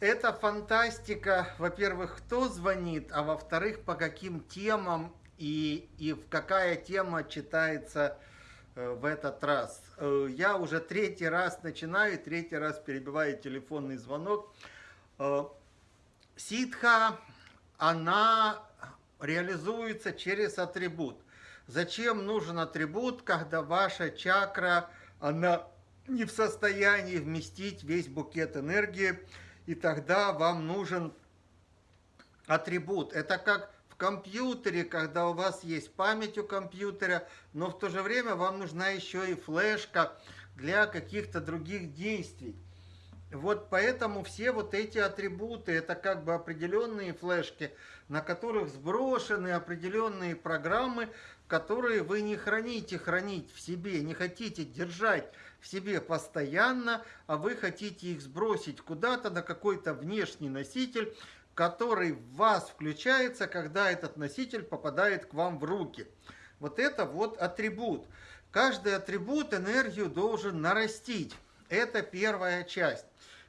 Это фантастика, во-первых, кто звонит, а во-вторых, по каким темам и, и в какая тема читается э, в этот раз. Э, я уже третий раз начинаю, третий раз перебиваю телефонный звонок. Э, ситха, она реализуется через атрибут. Зачем нужен атрибут, когда ваша чакра, она не в состоянии вместить весь букет энергии, и тогда вам нужен атрибут. Это как в компьютере, когда у вас есть память у компьютера, но в то же время вам нужна еще и флешка для каких-то других действий. Вот поэтому все вот эти атрибуты, это как бы определенные флешки, на которых сброшены определенные программы, которые вы не храните хранить в себе, не хотите держать в себе постоянно, а вы хотите их сбросить куда-то на какой-то внешний носитель, который в вас включается, когда этот носитель попадает к вам в руки. Вот это вот атрибут. Каждый атрибут энергию должен нарастить. Это первая часть.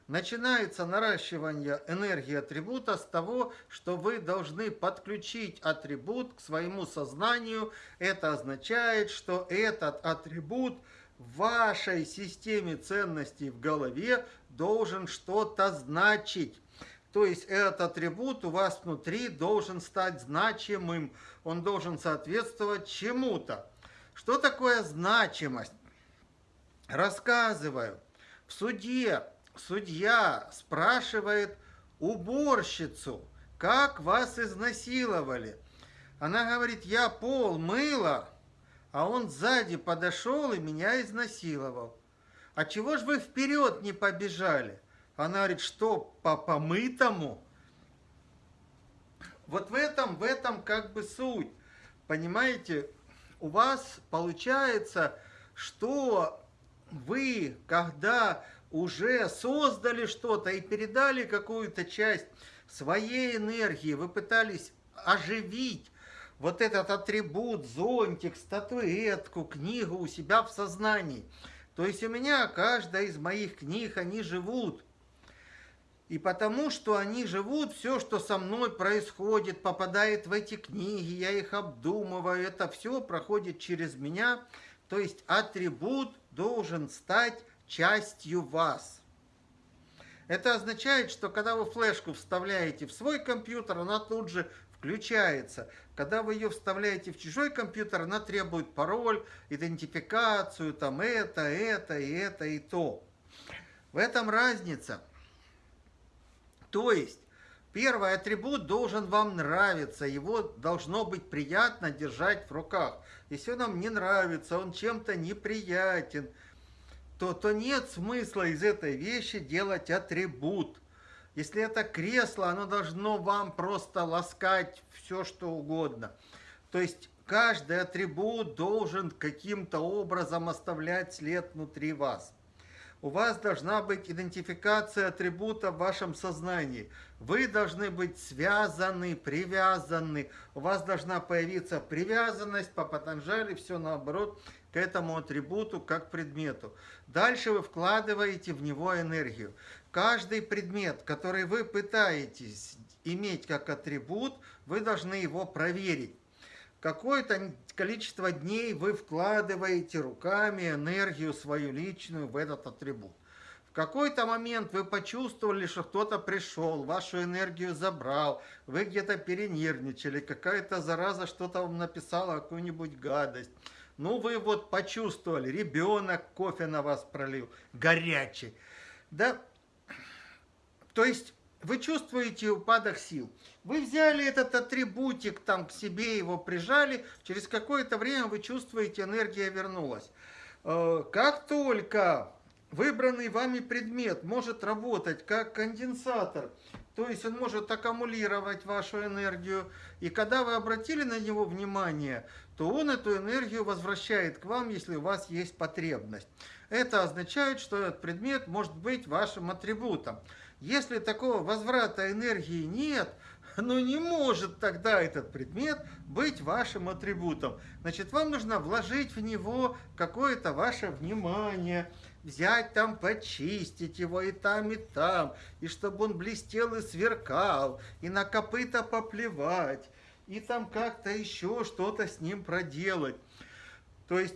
Начинается наращивание энергии атрибута с того, что вы должны подключить атрибут к своему сознанию. Это означает, что этот атрибут – в вашей системе ценностей в голове должен что-то значить. То есть этот атрибут у вас внутри должен стать значимым, он должен соответствовать чему-то. Что такое значимость? Рассказываю. В суде судья спрашивает уборщицу, как вас изнасиловали. Она говорит, я пол мыла, а он сзади подошел и меня изнасиловал. А чего ж вы вперед не побежали? Она говорит, что по помытому? Вот в этом, в этом как бы суть. Понимаете, у вас получается, что вы, когда уже создали что-то и передали какую-то часть своей энергии, вы пытались оживить вот этот атрибут, зонтик, статуэтку, книгу у себя в сознании. То есть у меня каждая из моих книг, они живут. И потому что они живут, все, что со мной происходит, попадает в эти книги, я их обдумываю, это все проходит через меня. То есть атрибут должен стать частью вас. Это означает, что когда вы флешку вставляете в свой компьютер, она тут же включается. Когда вы ее вставляете в чужой компьютер, она требует пароль, идентификацию, там это, это, и это, и то. В этом разница. То есть, первый атрибут должен вам нравиться, его должно быть приятно держать в руках. Если он нам не нравится, он чем-то неприятен, то, то нет смысла из этой вещи делать атрибут. Если это кресло, оно должно вам просто ласкать все, что угодно. То есть каждый атрибут должен каким-то образом оставлять след внутри вас. У вас должна быть идентификация атрибута в вашем сознании. Вы должны быть связаны, привязаны. У вас должна появиться привязанность по Патанжали, все наоборот, к этому атрибуту, как предмету. Дальше вы вкладываете в него энергию. Каждый предмет, который вы пытаетесь иметь как атрибут, вы должны его проверить. Какое-то количество дней вы вкладываете руками энергию свою личную в этот атрибут. В какой-то момент вы почувствовали, что кто-то пришел, вашу энергию забрал, вы где-то перенервничали, какая-то зараза что-то вам написала, какую-нибудь гадость. Ну, вы вот почувствовали, ребенок кофе на вас пролил, горячий. Да, то есть вы чувствуете упадок сил. Вы взяли этот атрибутик там к себе, его прижали, через какое-то время вы чувствуете, энергия вернулась. Э, как только выбранный вами предмет может работать как конденсатор, то есть он может аккумулировать вашу энергию, и когда вы обратили на него внимание, то он эту энергию возвращает к вам, если у вас есть потребность. Это означает, что этот предмет может быть вашим атрибутом. Если такого возврата энергии нет, ну не может тогда этот предмет быть вашим атрибутом. Значит, вам нужно вложить в него какое-то ваше внимание, взять там, почистить его и там, и там, и чтобы он блестел и сверкал, и на копыта поплевать, и там как-то еще что-то с ним проделать. То есть,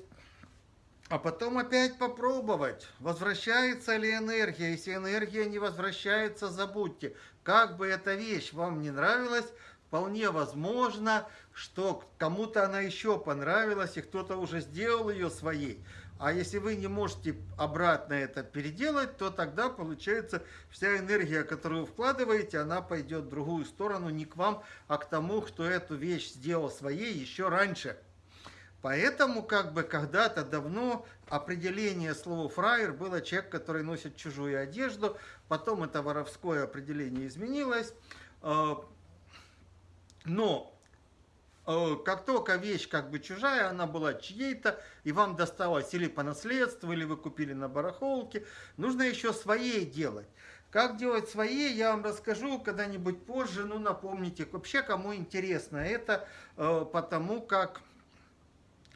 а потом опять попробовать, возвращается ли энергия. Если энергия не возвращается, забудьте. Как бы эта вещь вам не нравилась, вполне возможно, что кому-то она еще понравилась, и кто-то уже сделал ее своей. А если вы не можете обратно это переделать, то тогда получается вся энергия, которую вы вкладываете, она пойдет в другую сторону, не к вам, а к тому, кто эту вещь сделал своей еще раньше. Поэтому, как бы, когда-то давно определение слова «фраер» было человек, который носит чужую одежду, потом это воровское определение изменилось, э, но Э, как только вещь как бы чужая, она была чьей-то, и вам досталась или по наследству, или вы купили на барахолке, нужно еще своей делать. Как делать свои, я вам расскажу когда-нибудь позже, ну напомните, вообще кому интересно это, э, потому как,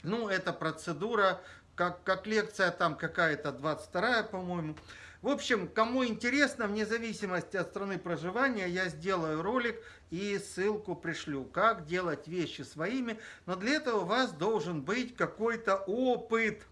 ну эта процедура, как, как лекция там какая-то 22 по-моему, в общем, кому интересно, вне зависимости от страны проживания, я сделаю ролик и ссылку пришлю, как делать вещи своими. Но для этого у вас должен быть какой-то опыт.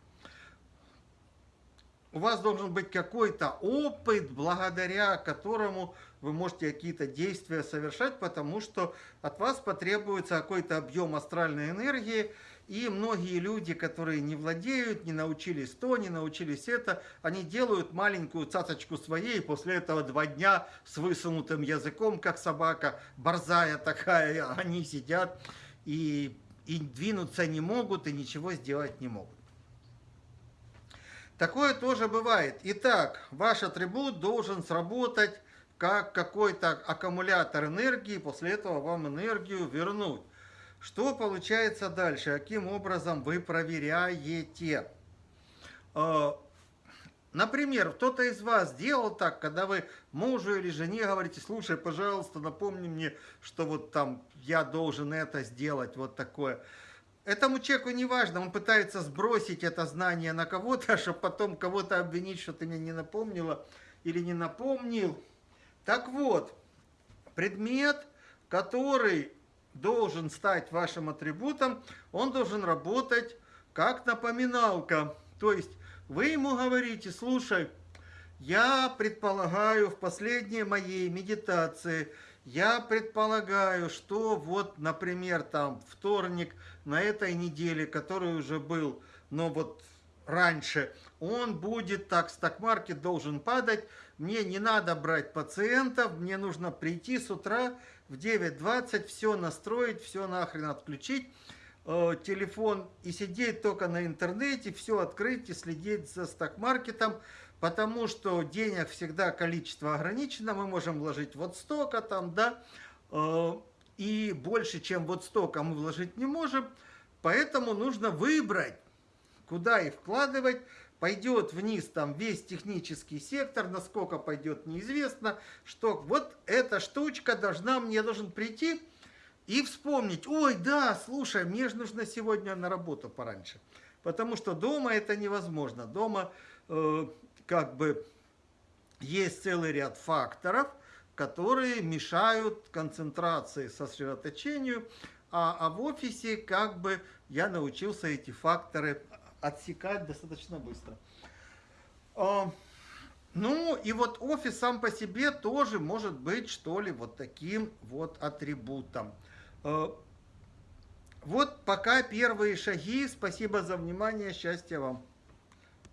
У вас должен быть какой-то опыт, благодаря которому вы можете какие-то действия совершать, потому что от вас потребуется какой-то объем астральной энергии, и многие люди, которые не владеют, не научились то, не научились это, они делают маленькую цацочку своей, и после этого два дня с высунутым языком, как собака, борзая такая, они сидят и, и двинуться не могут, и ничего сделать не могут. Такое тоже бывает. Итак, ваш атрибут должен сработать как какой-то аккумулятор энергии, после этого вам энергию вернуть. Что получается дальше? Каким образом вы проверяете? А, например, кто-то из вас делал так, когда вы мужу или жене говорите, слушай, пожалуйста, напомни мне, что вот там я должен это сделать, вот такое. Этому человеку не важно, он пытается сбросить это знание на кого-то, чтобы потом кого-то обвинить, что ты мне не напомнила или не напомнил. Так вот, предмет, который должен стать вашим атрибутом, он должен работать как напоминалка. То есть вы ему говорите, слушай, я предполагаю в последней моей медитации, я предполагаю, что вот, например, там вторник на этой неделе, который уже был, но вот раньше, он будет так, стокмаркет должен падать, мне не надо брать пациентов, мне нужно прийти с утра в 9.20 все настроить, все нахрен отключить, э, телефон и сидеть только на интернете, все открыть и следить за стокмаркетом, потому что денег всегда количество ограничено, мы можем вложить вот столько там, да, э, и больше, чем вот столько мы вложить не можем, поэтому нужно выбрать, куда их вкладывать, пойдет вниз там весь технический сектор, насколько пойдет неизвестно, что вот эта штучка должна, мне должен прийти и вспомнить, ой, да, слушай, мне же нужно сегодня на работу пораньше, потому что дома это невозможно, дома э, как бы есть целый ряд факторов, которые мешают концентрации, сосредоточению, а, а в офисе как бы я научился эти факторы отсекать достаточно быстро. А, ну и вот офис сам по себе тоже может быть что ли вот таким вот атрибутом. А, вот пока первые шаги. Спасибо за внимание. Счастья вам.